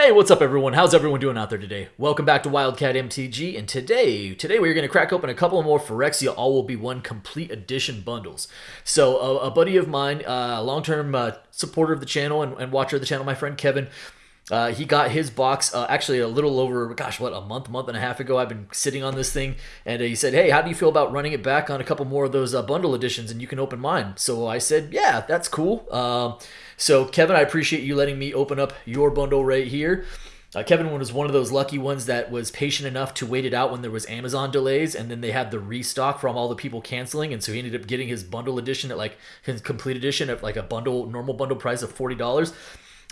Hey, what's up everyone? How's everyone doing out there today? Welcome back to Wildcat MTG, and today, today we're going to crack open a couple more Phyrexia All Will Be One Complete Edition bundles. So, a, a buddy of mine, uh, long-term uh, supporter of the channel and, and, watcher of the channel, my friend Kevin, uh, he got his box uh, actually a little over, gosh, what, a month, month and a half ago. I've been sitting on this thing, and he said, hey, how do you feel about running it back on a couple more of those uh, bundle editions, and you can open mine? So I said, yeah, that's cool. Um, so, Kevin, I appreciate you letting me open up your bundle right here. Uh, Kevin was one of those lucky ones that was patient enough to wait it out when there was Amazon delays, and then they had the restock from all the people canceling, and so he ended up getting his bundle edition at like his complete edition at like a bundle normal bundle price of forty dollars.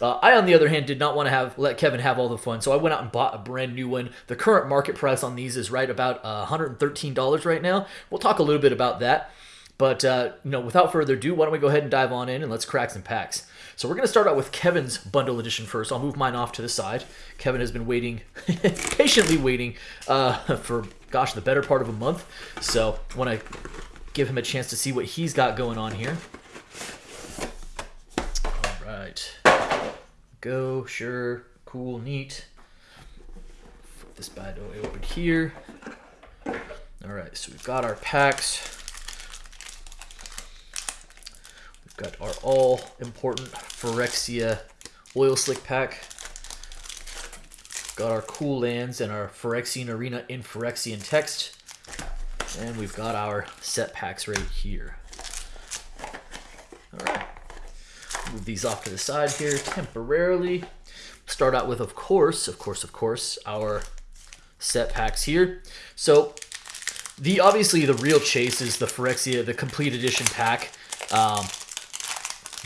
Uh, I, on the other hand, did not want to have let Kevin have all the fun, so I went out and bought a brand new one. The current market price on these is right about uh, $113 right now. We'll talk a little bit about that. But uh, you know, without further ado, why don't we go ahead and dive on in and let's crack some packs. So we're going to start out with Kevin's bundle edition first. I'll move mine off to the side. Kevin has been waiting, patiently waiting uh, for, gosh, the better part of a month. So I want to give him a chance to see what he's got going on here. All right. Go, sure, cool, neat. Flip this bad boy open here. All right, so we've got our packs. We've got our all important Phyrexia oil slick pack. Got our cool lands and our Phyrexian arena in Phyrexian text. And we've got our set packs right here. All right. Move these off to the side here temporarily. Start out with, of course, of course, of course, our set packs here. So the obviously the real chase is the Phyrexia, the complete edition pack. Um,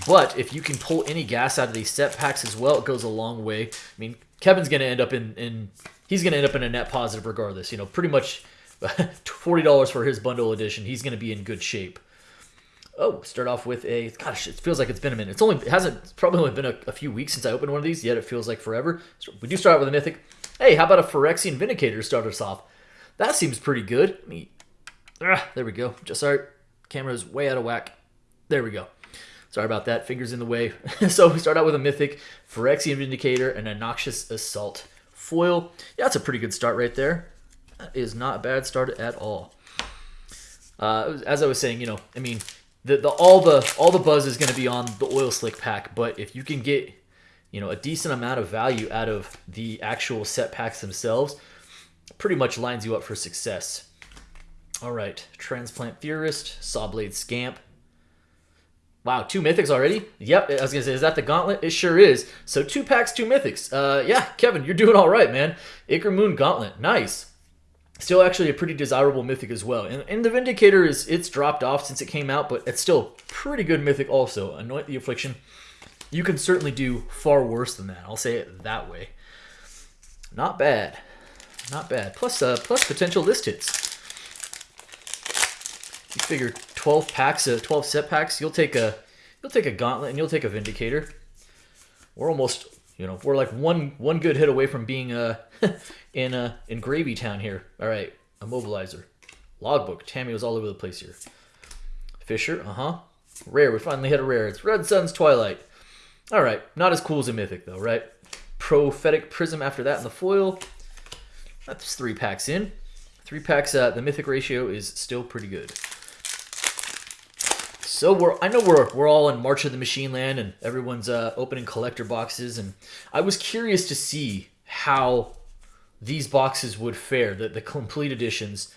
but if you can pull any gas out of these set packs as well, it goes a long way. I mean, Kevin's going to end up in, in he's going to end up in a net positive regardless. You know, pretty much forty dollars for his bundle edition. He's going to be in good shape. Oh, start off with a gosh. It feels like it's been a minute. It's only it hasn't it's probably only been a, a, few weeks since I opened one of these. Yet it feels like forever. So we do start out with a mythic. Hey, how about a Phyrexian Vindicator to start us off? That seems pretty good. Me, ah, there we go. Just sorry, camera's way out of whack. There we go. Sorry about that. Fingers in the way. so we start out with a Mythic, Phyrexian Vindicator, and a Noxious Assault foil. Yeah, that's a pretty good start right there. That is not a bad start at all. Uh, as I was saying, you know, I mean, the, the all the all the buzz is going to be on the oil slick pack, but if you can get, you know, a decent amount of value out of the actual set packs themselves, pretty much lines you up for success. All right, Transplant Theorist, Sawblade Scamp, Wow, two mythics already? Yep, I was gonna say, is that the gauntlet? It sure is. So two packs, two mythics. Uh, yeah, Kevin, you're doing all right, man. Ichor Moon Gauntlet, nice. Still actually a pretty desirable mythic as well. And, and the Vindicator is it's dropped off since it came out, but it's still pretty good mythic also. Anoint the Affliction. You can certainly do far worse than that. I'll say it that way. Not bad. Not bad. Plus, uh, plus potential list hits. You figure 12 packs, of 12 set packs, you'll take a you'll take a gauntlet and you'll take a vindicator. We're almost, you know, we're like one one good hit away from being uh in uh in Gravy Town here. All right, immobilizer, logbook. Tammy was all over the place here. Fisher, uh huh. Rare, we finally hit a rare. It's Red Sun's Twilight. All right, not as cool as a mythic though, right? Prophetic Prism after that in the foil. That's three packs in. Three packs, uh, the mythic ratio is still pretty good. So we're I know we're we're all in March of the Machine Land and everyone's uh, opening collector boxes and I was curious to see how these boxes would fare the the complete editions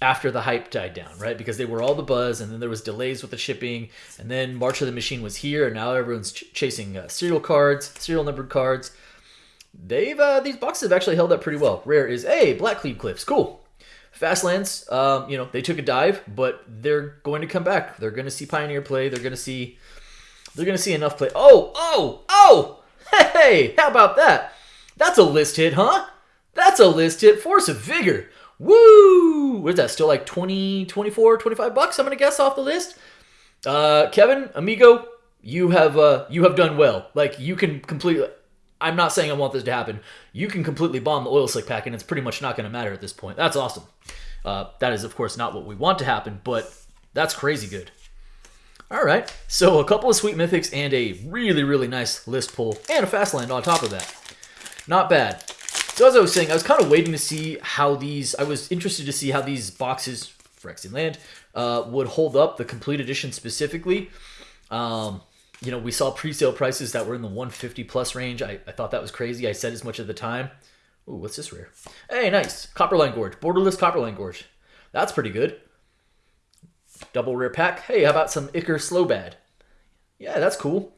after the hype died down, right? Because they were all the buzz, and then there was delays with the shipping, and then March of the Machine was here, and now everyone's ch chasing uh, serial cards, serial numbered cards. They've uh, these boxes have actually held up pretty well. Rare is a hey, Blackcleave Cliffs, cool. Fastlands, um, you know, they took a dive, but they're going to come back. They're going to see Pioneer play. They're going to see, they're going to see enough play. Oh, oh, oh! Hey, how about that? That's a list hit, huh? That's a list hit. Force of Vigor. Woo! What is that? Still like 20, 24, 25 bucks? I'm going to guess off the list. Uh, Kevin, amigo, you have uh, you have done well. Like you can completely. I'm not saying I want this to happen. You can completely bomb the oil slick pack, and it's pretty much not going to matter at this point. That's awesome. Uh, that is, of course, not what we want to happen, but that's crazy good. All right, so a couple of sweet mythics and a really, really nice list pull and a fast land on top of that. not bad. So as I was saying, I was kind of waiting to see how these. I was interested to see how these boxes, Phyrexian Land, uh, would hold up. The complete edition specifically. Um, you know, we saw pre-sale prices that were in the 150 plus range. I, I thought that was crazy. I said as much at the time. Ooh, what's this rare? Hey, nice. Copperline Gorge. Borderless Copperline Gorge. That's pretty good. Double rare pack. Hey, how about some Ichor Slobad? Yeah, that's cool.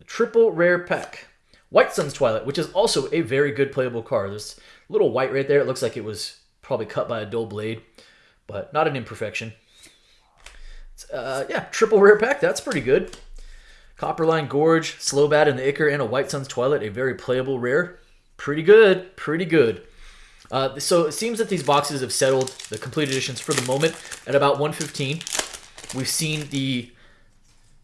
A Triple rare pack. White Sun's Twilight, which is also a very good playable card. This little white right there. It looks like it was probably cut by a dull blade, but not an imperfection. Uh, yeah, triple rare pack. That's pretty good. Copperline Gorge, Slobad, and the Ichor, and a White Sun's Twilight, a very playable rare. Pretty good, pretty good. Uh, so it seems that these boxes have settled the complete editions for the moment at about 115. We've seen the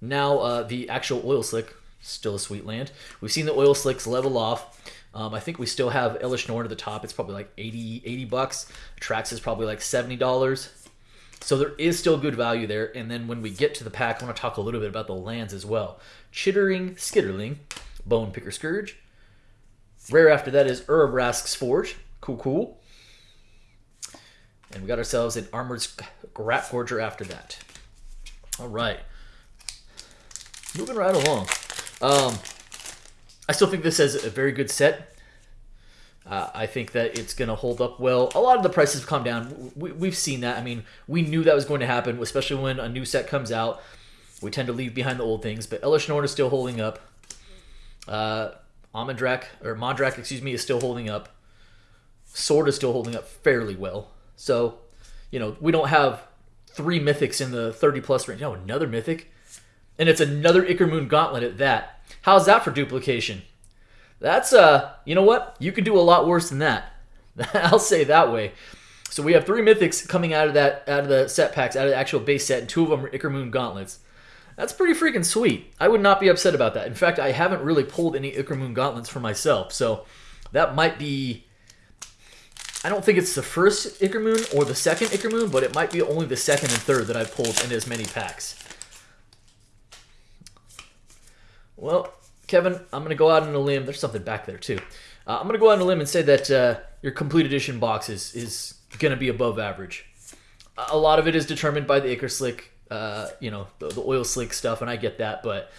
now uh, the actual oil slick, still a sweet land. We've seen the oil slicks level off. Um, I think we still have Elesh Norn at the top. It's probably like 80, 80 bucks. Trax is probably like $70. So there is still good value there. And then when we get to the pack, I want to talk a little bit about the lands as well. Chittering Skitterling, Bone Picker Scourge. Rare after that is Urabrask's Forge. Cool, cool. And we got ourselves an Armored Rat Forger after that. All right. Moving right along. Um, I still think this is a very good set. Uh, I think that it's going to hold up well. A lot of the prices have come down. We, have seen that. I mean, we knew that was going to happen, especially when a new set comes out. We tend to leave behind the old things, but Elesh Norn is still holding up. Uh, Amandrak, or Mondrak, excuse me, is still holding up. Sword is still holding up fairly well. So, you know, we don't have three mythics in the 30 plus range. No, another mythic. And it's another Ichor Moon Gauntlet at that. How's that for duplication? That's uh, you know what? You could do a lot worse than that. I'll say that way. So we have three mythics coming out of that out of the set packs, out of the actual base set, and two of them are Ichor Moon gauntlets. That's pretty freaking sweet. I would not be upset about that. In fact, I haven't really pulled any Ichor Moon gauntlets for myself, so that might be. I don't think it's the first Ichor Moon or the second Ichor Moon, but it might be only the second and third that I've pulled in as many packs. Well, Kevin, I'm going to go out on a limb. There's something back there too. Uh, I'm going to go out on a limb and say that uh, your complete edition box is, is going to be above average. A lot of it is determined by the Ichor Slick, uh, you know, the, the, oil slick stuff, and I get that, but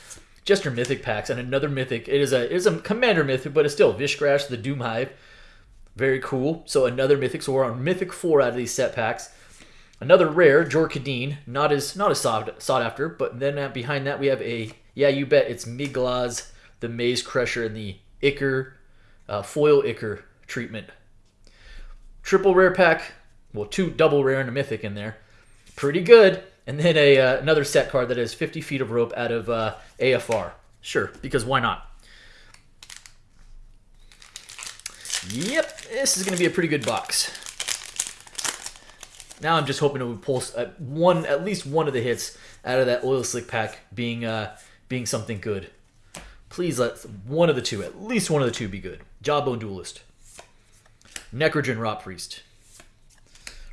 just your mythic packs and another mythic. It is a it is a commander mythic, but it's still Vishgraz, the Doom Hive. Very cool. So another mythic. So we're on mythic four out of these set packs. Another rare, Jor Kadeen, not as not as sought, sought after, but then behind that we have a yeah, you bet it's Migloz the Maze Crusher and the Ichor, uh, foil Ichor treatment. Triple rare pack, well, two double rare and a mythic in there. Pretty good. And then a uh, another set card that has 50 feet of rope out of uh, AFR. Sure, because why not? Yep, this is going to be a pretty good box. Now I'm just hoping to pull uh, one, at least one of the hits out of that oil slick pack being uh, being something good. Please let one of the two, at least one of the two, be good. Jawbone Duelist. Necrogen Rotpriest.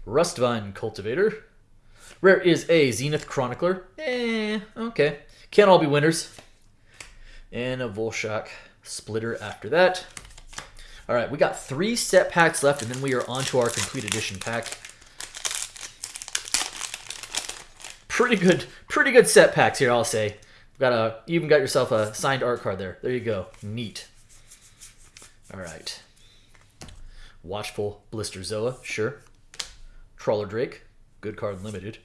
Rustvine Cultivator. Rare is a Zenith Chronicler. Eh, okay. Can't all be winners. And a Vulshok Splitter after that. All right, we got three set packs left, and then we are on to our complete edition pack. Pretty good, pretty good set packs here, I'll say. Got a you even got yourself a signed art card there. There you go. Neat. All right. Watchful Blisterzoa, sure. Trawler Drake, good card limited.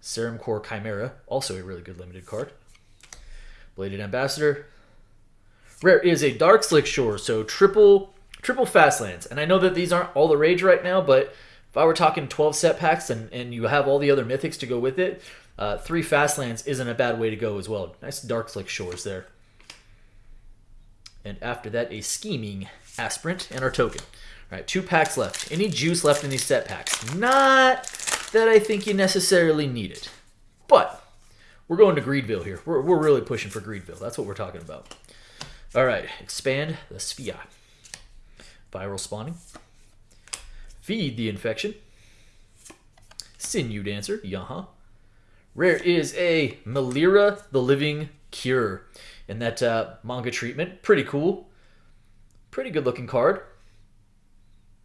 Serum Core Chimera, also a really good limited card. Bladed Ambassador. Rare is a Darkslick Shore, so triple triple fast lands. And I know that these aren't all the rage right now, but if I were talking 12 set packs and, and you have all the other mythics to go with it, uh, three Fastlands isn't a bad way to go as well. Nice darkslick shores there. And after that, a scheming aspirant and our token. All right, two packs left. Any juice left in these set packs? Not that I think you necessarily need it. But we're going to Greedville here. We're, we're really pushing for Greedville. That's what we're talking about. All right, expand the Sphere. Viral spawning. Feed the infection. Sinew dancer. Yaha. Rare is a Melira, the Living Cure. And that uh, manga treatment, pretty cool. Pretty good looking card.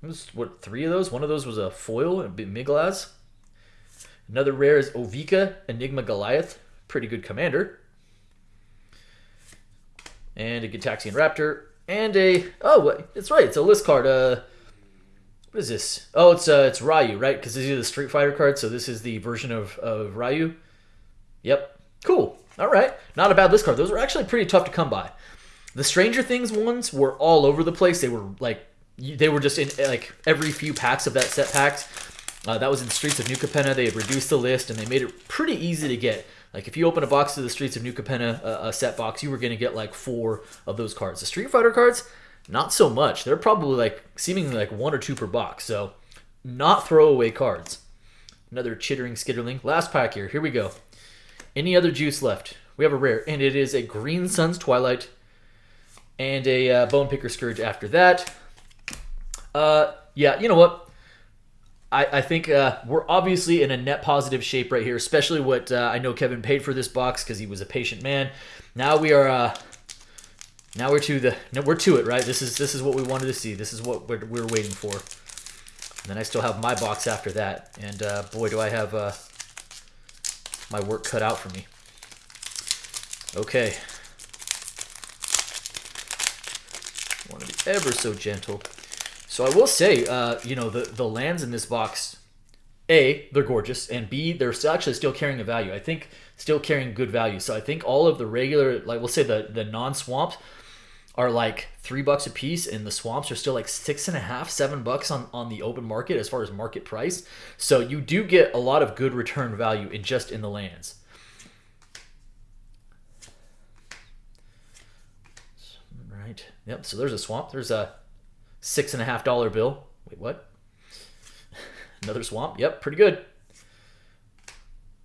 Was, what, three of those? One of those was a foil, and Migloz. Another rare is Ovika, Enigma Goliath. Pretty good commander. And a Gitaxian Raptor. And a, oh, it's right, it's a list card. Uh, what is this? Oh, it's uh, it's Ryu, right? Because these are the Street Fighter cards, so this is the version of, of Ryu. Yep. Cool. All right. Not a bad list card. Those were actually pretty tough to come by. The Stranger Things ones were all over the place. They were like they were just in like every few packs of that set packs. Uh, that was in Streets of New Capenna. They reduced the list and they made it pretty easy to get. Like if you open a box of the Streets of New Capenna, uh, a set box, you were going to get like four of those cards. The Street Fighter cards, not so much. They're probably like seemingly like one or two per box. So not throwaway cards. Another chittering skitterling. Last pack here. Here we go. Any other juice left? We have a rare, and it is a Green Suns Twilight and a uh, Bone Picker Scourge after that. Uh, yeah, you know what? I, I think uh, we're obviously in a net positive shape right here, especially what uh, I know Kevin paid for this box because he was a patient man. Now we are, uh, now we're to the, no, we're to it, right? This is this is what we wanted to see. This is what we're, we're waiting for. And then I still have my box after that, and uh, boy, do I have uh, my work cut out for me. Okay. Want to be ever so gentle. So I will say, uh, you know, the, the lands in this box, A, they're gorgeous, and B, they're actually still carrying a value. I think still carrying good value. So I think all of the regular, like we'll say the, the non-swamps are like three bucks a piece, and the swamps are still like six and a half, seven bucks on, on the open market as far as market price. So you do get a lot of good return value in just in the lands. Right. Yep. So there's a swamp. There's a Six and a half dollar bill. Wait, what? Another swamp. Yep, pretty good.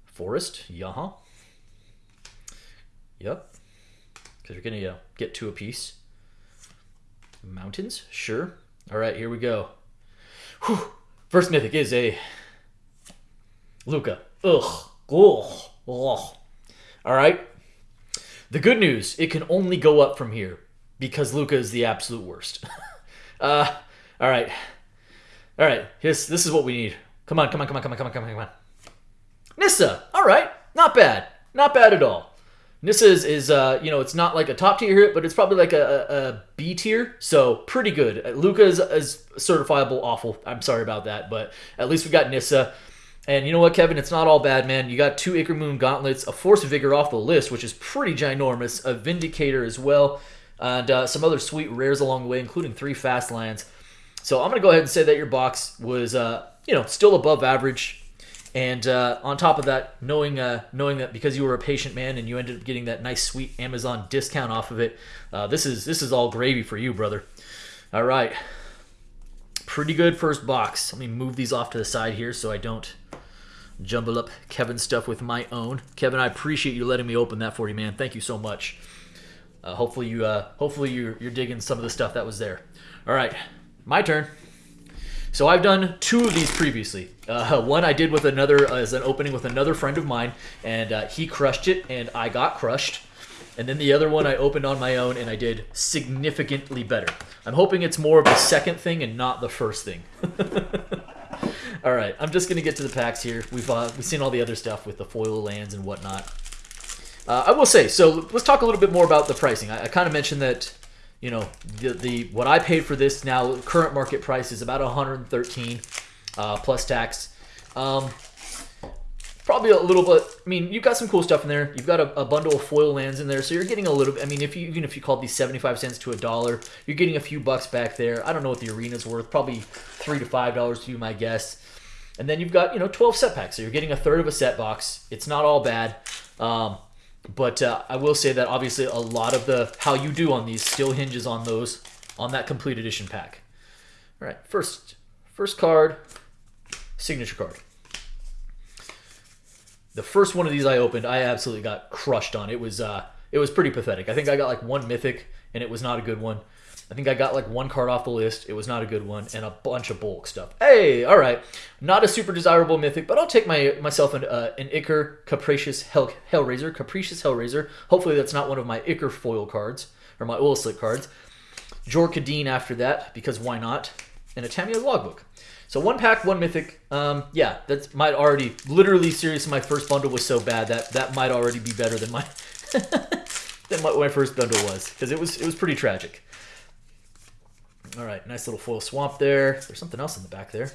Forest. Yeah. Yep. Because you're going to uh, get two a piece. Mountains. Sure. All right, here we go. Whew. First mythic is a Lukka. Ugh. Ugh. Ugh. All right. The good news, it can only go up from here because Lukka is the absolute worst. Uh, all right. All right. Here's, this is what we need. Come on, come on, come on, come on, come on, come on, come on. Nissa. All right. Not bad. Not bad at all. Nissa is, uh, you know, it's not like a top tier hit, but it's probably like a, B tier. So pretty good. Uh, Lukka is, certifiable awful. I'm sorry about that, but at least we got Nissa. And you know what, Kevin? It's not all bad, man. You got two Ichor Moon Gauntlets, a Force Vigor off the list, which is pretty ginormous, a Vindicator as well and uh, some other sweet rares along the way, including three fast lands. So I'm going to go ahead and say that your box was, uh, you know, still above average. And uh, on top of that, knowing uh, knowing that because you were a patient man and you ended up getting that nice sweet Amazon discount off of it, uh, this is this is all gravy for you, brother. All right, pretty good first box. Let me move these off to the side here so I don't jumble up Kevin's stuff with my own. Kevin, I appreciate you letting me open that for you, man. Thank you so much. Uh, hopefully you uh, hopefully you're, you're digging some of the stuff that was there. All right, my turn. So I've done two of these previously. Uh, one I did with another uh, as an opening with another friend of mine, and uh, he crushed it, and I got crushed. And then the other one I opened on my own, and I did significantly better. I'm hoping it's more of the second thing and not the first thing. all right, I'm just gonna get to the packs here. We've uh, we've seen all the other stuff with the foil lands and whatnot. Uh, I will say, so let's talk a little bit more about the pricing. I, I kind of mentioned that, you know, the, the what I paid for this now, current market price is about 113 uh, plus tax. Um, probably a little bit. I mean, you've got some cool stuff in there. You've got a, a, bundle of foil lands in there, so you're getting a little. I mean, if you even if you called these 75 cents to a dollar, you're getting a few bucks back there. I don't know what the arena's worth. Probably three to five dollars to you, my guess. And then you've got you know 12 set packs, so you're getting a third of a set box. It's not all bad. Um, but uh, I will say that obviously a lot of the how you do on these still hinges on those on that complete edition pack. All right, first first card, signature card. The first one of these I opened, I absolutely got crushed on. It was uh, it was pretty pathetic. I think I got like one mythic, and it was not a good one. I think I got like one card off the list. It was not a good one, and a bunch of bulk stuff. Hey, all right, not a super desirable mythic, but I'll take my myself an uh, an Ichor Capricious Hell Hellraiser, Capricious Hellraiser. Hopefully that's not one of my Ichor foil cards or my oil slick cards. Jor Kadeen after that because why not? And a Tamiyo logbook. So one pack, one mythic. Um, yeah, that might already literally seriously. My first bundle was so bad that that might already be better than my than what my first bundle was because it was it was pretty tragic. All right, nice little foil swamp there. There's something else in the back there.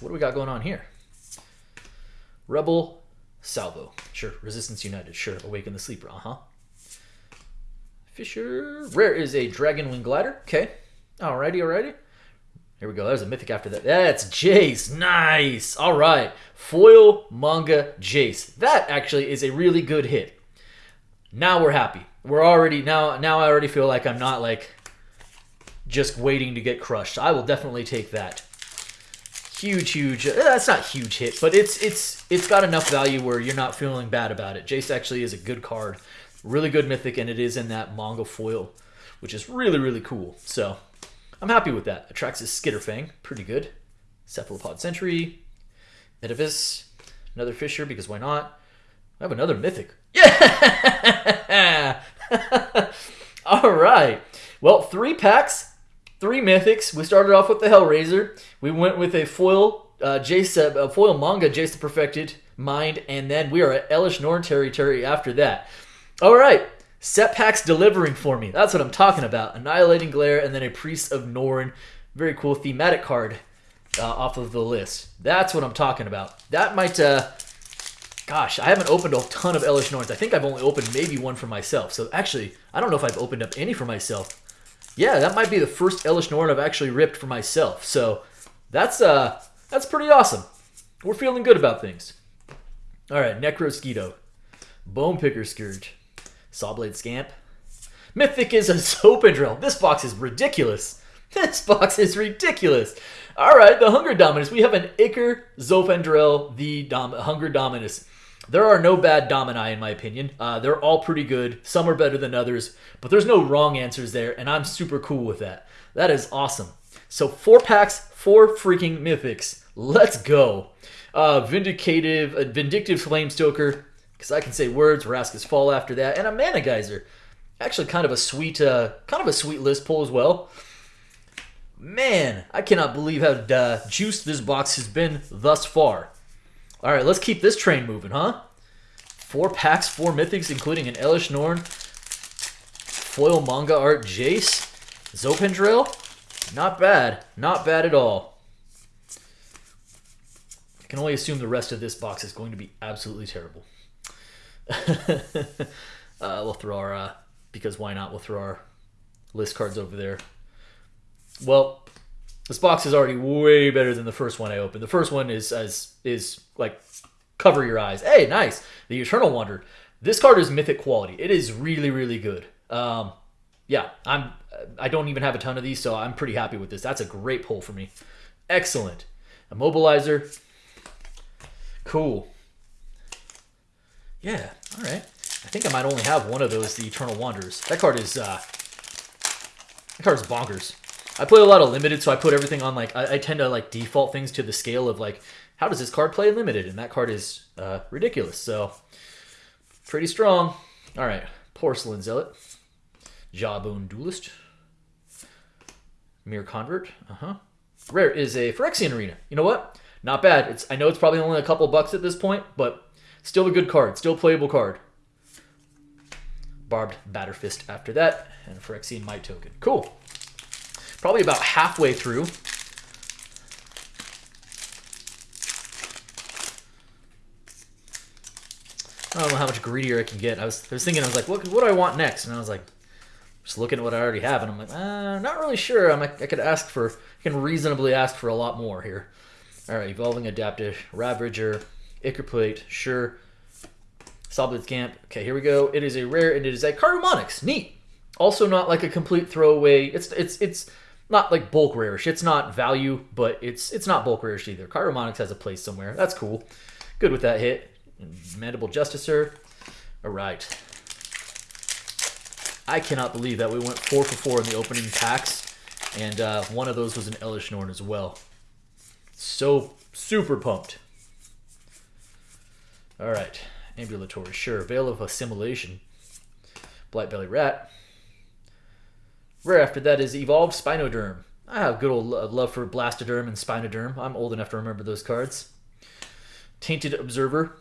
What do we got going on here? Rebel Salvo. Sure. Resistance United. Sure. Awaken the Sleeper. Uh-huh. Fisher. Rare is a Dragonwing Glider. Okay. Alrighty, alrighty. Here we go. There's a mythic after that. That's Jace. Nice. All right. Foil manga Jace. That actually is a really good hit. Now we're happy. We're already now. Now I already feel like I'm not like just waiting to get crushed. I will definitely take that. Huge, huge. Uh, that's not huge hit, but it's it's it's got enough value where you're not feeling bad about it. Jace actually is a good card, really good mythic, and it is in that manga foil, which is really really cool. So I'm happy with that. Atraxa's Skitterfang, pretty good. Cephalopod Sentry, Edifice, another Fisher because why not? I have another mythic. Yeah! All right. Well, three packs three mythics. We started off with the Hellraiser. We went with a foil uh, Jace, a foil manga Jace the Perfected Mind, and then we are at Elesh Norn territory after that. All right, set packs delivering for me. That's what I'm talking about. Annihilating Glare, and then a Priest of Norn. Very cool thematic card uh, off of the list. That's what I'm talking about. That might. Uh, gosh, I haven't opened a ton of Elesh Norns. I think I've only opened maybe one for myself. So actually, I don't know if I've opened up any for myself yeah, that might be the first Elesh Norn I've actually ripped for myself. So that's uh that's pretty awesome. We're feeling good about things. All right, Necrosquito, Bone Picker Scourge, Sawblade Scamp. Mythic is a Zopandrel. This box is ridiculous. This box is ridiculous. All right, the Hunger Dominus. We have an Ichor Zopandrel, the Dom- Hunger Dominus. There are no bad Domini, in my opinion. Uh, they're all pretty good. Some are better than others, but there's no wrong answers there, and I'm super cool with that. That is awesome. So four packs, four freaking mythics. Let's go. Uh, Vindicative, uh, Vindictive Flamestoker, because I can say words. Vraska's Fall after that, and a Mana Geyser. Actually, kind of a sweet, uh, kind of a sweet list pull as well. Man, I cannot believe how uh, juiced this box has been thus far. All right, let's keep this train moving, huh? Four packs, four mythics, including an Elesh Norn, foil manga art Jace, Zopandrel. Not bad. Not bad at all. I can only assume the rest of this box is going to be absolutely terrible. uh, we'll throw our, uh, because why not, we'll throw our list cards over there. Well, this box is already way better than the first one I opened. The first one is as is like cover your eyes. Hey, nice. The Eternal Wanderer. This card is mythic quality. It is really really good. Um, yeah, I'm. I don't even have a ton of these, so I'm pretty happy with this. That's a great pull for me. Excellent. Immobilizer. Cool. Yeah. All right. I think I might only have one of those. The Eternal Wanderers. That card is. Uh, that card is bonkers. I play a lot of limited, so I put everything on like I, I, tend to like default things to the scale of like how does this card play limited, and that card is uh, ridiculous. So pretty strong. All right, porcelain zealot, jawbone duelist, Myr convert. Uh huh. Rare is a Phyrexian arena. You know what? Not bad. It's I know it's probably only a couple bucks at this point, but still a good card. Still playable card. Barbed Batterfist after that, and Phyrexian Might token. Cool probably about halfway through. I don't know how much greedier I can get. I was, I was thinking, I was like, what, what do I want next? And I was like, just looking at what I already have, and I'm like, uh, not really sure. I'm like, I could ask for, I can reasonably ask for a lot more here. All right, Evolving Adaptive, Ravager, Ichorplate, sure. Sawblade Scamp. Okay, here we go. It is a rare, and it is a Karumonix. Neat. Also, not like a complete throwaway. It's it's it's not like bulk rarish. It's not value, but it's it's not bulk rarish either. Karumonix has a place somewhere. That's cool. Good with that hit. Mandible Justiciar. All right. I cannot believe that we went four for four in the opening packs, and uh, one of those was an Elesh Norn as well. So super pumped. All right, ambulatory, sure. Veil of Assimilation, Blightbelly Rat. Rare after that is Evolved Spinoderm. I have good old love for Blastoderm and Spinoderm. I'm old enough to remember those cards. Tainted Observer.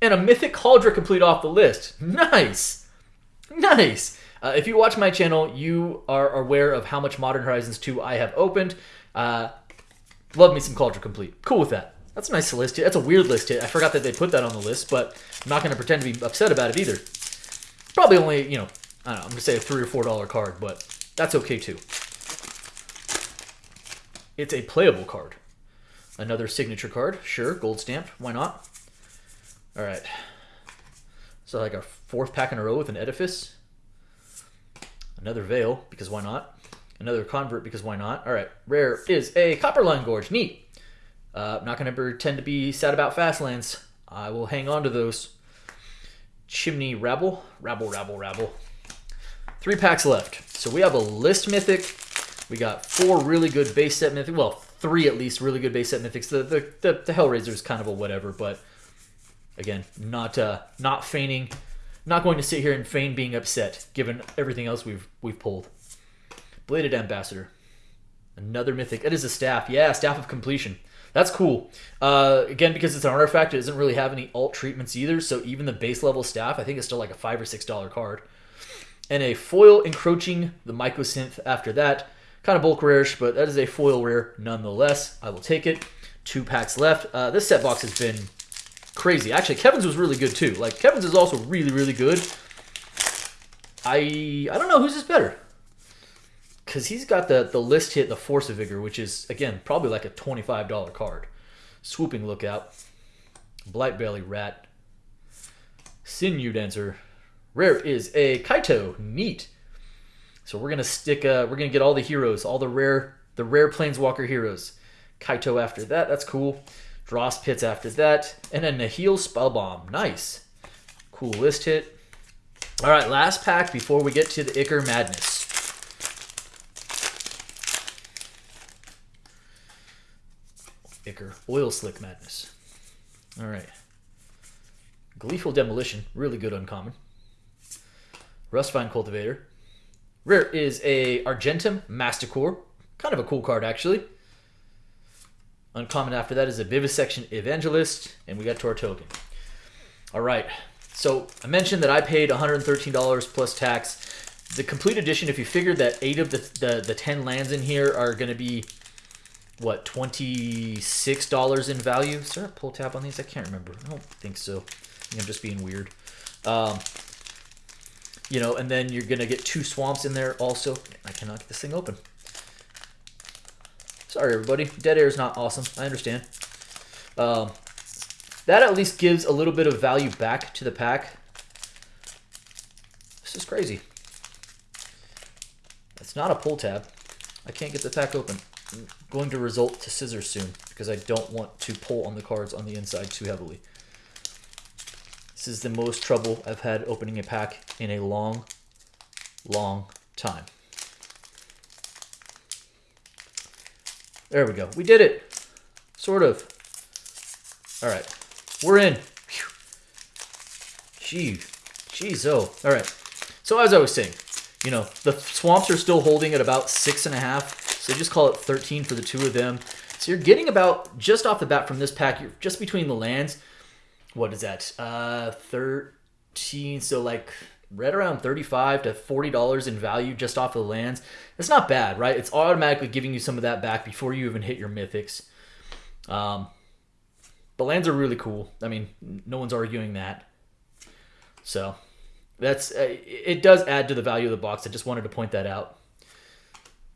And a Mythic Cauldron complete off the list. Nice! Nice! Uh, if you watch my channel, you are aware of how much Modern Horizons 2 I have opened. Uh, love me some Cauldron Complete. Cool with that. That's a nice list hit. That's a weird list hit. I forgot that they put that on the list, but I'm not going to pretend to be upset about it either. Probably only, you know, I don't know, I'm going to say a 3 or $4 card, but that's okay too. It's a playable card. Another signature card, sure, gold stamped, why not? All right. So like our fourth pack in a row with an Edifice. Another Veil, because why not? Another Convert, because why not? All right, rare is a Copperline Gorge, neat. Uh, I'm not going to pretend to be sad about fast Fastlands. I will hang on to those. Chimney Rabble, Rabble, Rabble, Rabble. Three packs left. So we have a List Mythic. We got four really good base set mythic. Well, three at least really good base set Mythics. The, the, the, the Hellraiser is kind of a whatever, but again, not uh, not feigning, not going to sit here and feign being upset given everything else we've we've pulled. Bladed Ambassador, another mythic. It is a staff, yeah, staff of compleation. That's cool. Uh, again, because it's an artifact, it doesn't really have any alt treatments either. So even the base level staff, I think it's still like a five or six dollar card. And a foil encroaching the mycosynth after that. Kind of bulk rarish, but that is a foil rare nonetheless. I will take it. Two packs left. Uh, this set box has been crazy. Actually, Kevin's was really good too. Like Kevin's is also really, really good. I I don't know whose is better. Cause he's got the the list hit the Force of Vigor, which is again probably like a twenty five dollar card. Swooping Lookout, Blightbelly Rat, Sinew Dancer. Rare is a Kaito. Neat. So we're gonna stick. Uh, we're gonna get all the heroes, all the rare, the rare Planeswalker heroes. Kaito after that. That's cool. Dross Pits after that. And a Nihil Spellbomb. Nice. Cool list hit. All right, last pack before we get to the Ichor Madness. Ichor Oil Slick Madness. All right. Gleeful Demolition. Really good uncommon. Rustvine Cultivator. Rare is a Argentum Masticore. Kind of a cool card, actually. Uncommon after that is a Vivisection Evangelist, and we got to our token. All right, so I mentioned that I paid $113 plus tax. The complete edition, if you figure that eight of the, the, the 10 lands in here are going to be, what, $26 in value? Is there a pull tab on these? I can't remember. I don't think so. I am just being weird. Um, you know, and then you're going to get two swamps in there also. I cannot get this thing open. Sorry, everybody. Dead air is not awesome. I understand. Um, that at least gives a little bit of value back to the pack. This is crazy. It's not a pull tab. I can't get the pack open. I'm going to result to scissors soon because I don't want to pull on the cards on the inside too heavily. This is the most trouble I've had opening a pack in a long, long time. There we go. We did it. Sort of. All right. We're in. Gee. Jeez, oh. All right. So as I was saying, you know, the swamps are still holding at about six and a half. So just call it 13 for the two of them. So you're getting about, just off the bat from this pack, you're just between the lands. What is that? Uh, 13. So like right around 35 to 40 dollars in value just off the lands. It's not bad right? It's automatically giving you some of that back before you even hit your mythics. Um, the lands are really cool. I mean no one's arguing that. So that's uh, it does add to the value of the box. I just wanted to point that out.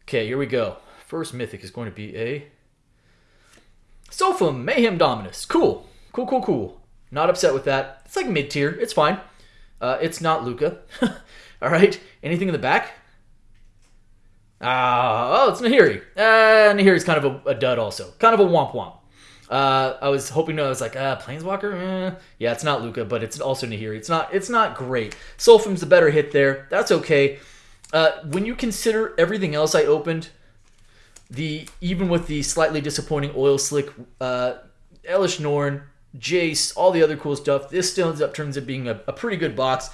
Okay here we go. First mythic is going to be a sofa mayhem dominus. Cool. Cool cool cool not upset with that it's like mid tier it's fine uh, it's not Lukka. All right. Anything in the back? Uh, oh, it's Nahiri. Uh, Nahiri's kind of a, a, dud also. Kind of a womp womp. Uh, I was hoping to. I was like, uh, Planeswalker. Eh. Yeah, it's not Lukka, but it's also Nahiri. It's not. It's not great. Solphim's the better hit there. That's okay. Uh, when you consider everything else I opened, the even with the slightly disappointing oil slick, uh, Elesh Norn, Jace, all the other cool stuff, this still ends up turns out being a, a pretty good box.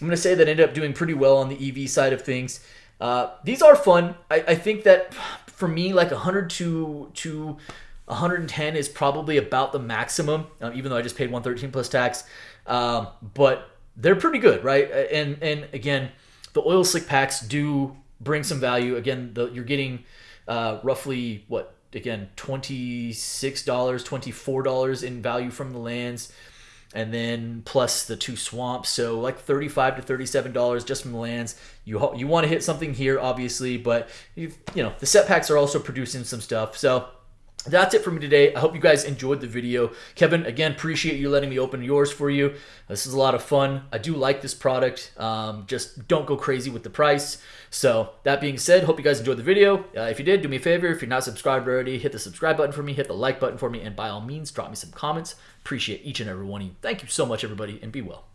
I'm gonna say that ended up doing pretty well on the EV side of things. Uh, these are fun. I, I think that for me, like 100 to to 110 is probably about the maximum, um, even though I just paid 113 plus tax. Um, but they're pretty good, right? And and again, the oil slick packs do bring some value. Again, the, you're getting uh, roughly what again twenty six dollars, twenty four dollars in value from the lands, and then plus the two swamps, so like thirty five to thirty seven dollars just from the lands. You you want to hit something here, obviously, but you you know the set packs are also producing some stuff, so that's it for me today. I hope you guys enjoyed the video. Kevin, again, appreciate you letting me open yours for you. This is a lot of fun. I do like this product. Um, just don't go crazy with the price. So that being said, hope you guys enjoyed the video. Uh, if you did, do me a favor. If you're not subscribed already, hit the subscribe button for me, hit the like button for me, and by all means, drop me some comments. Appreciate each and every one of you. Thank you so much, everybody, and be well.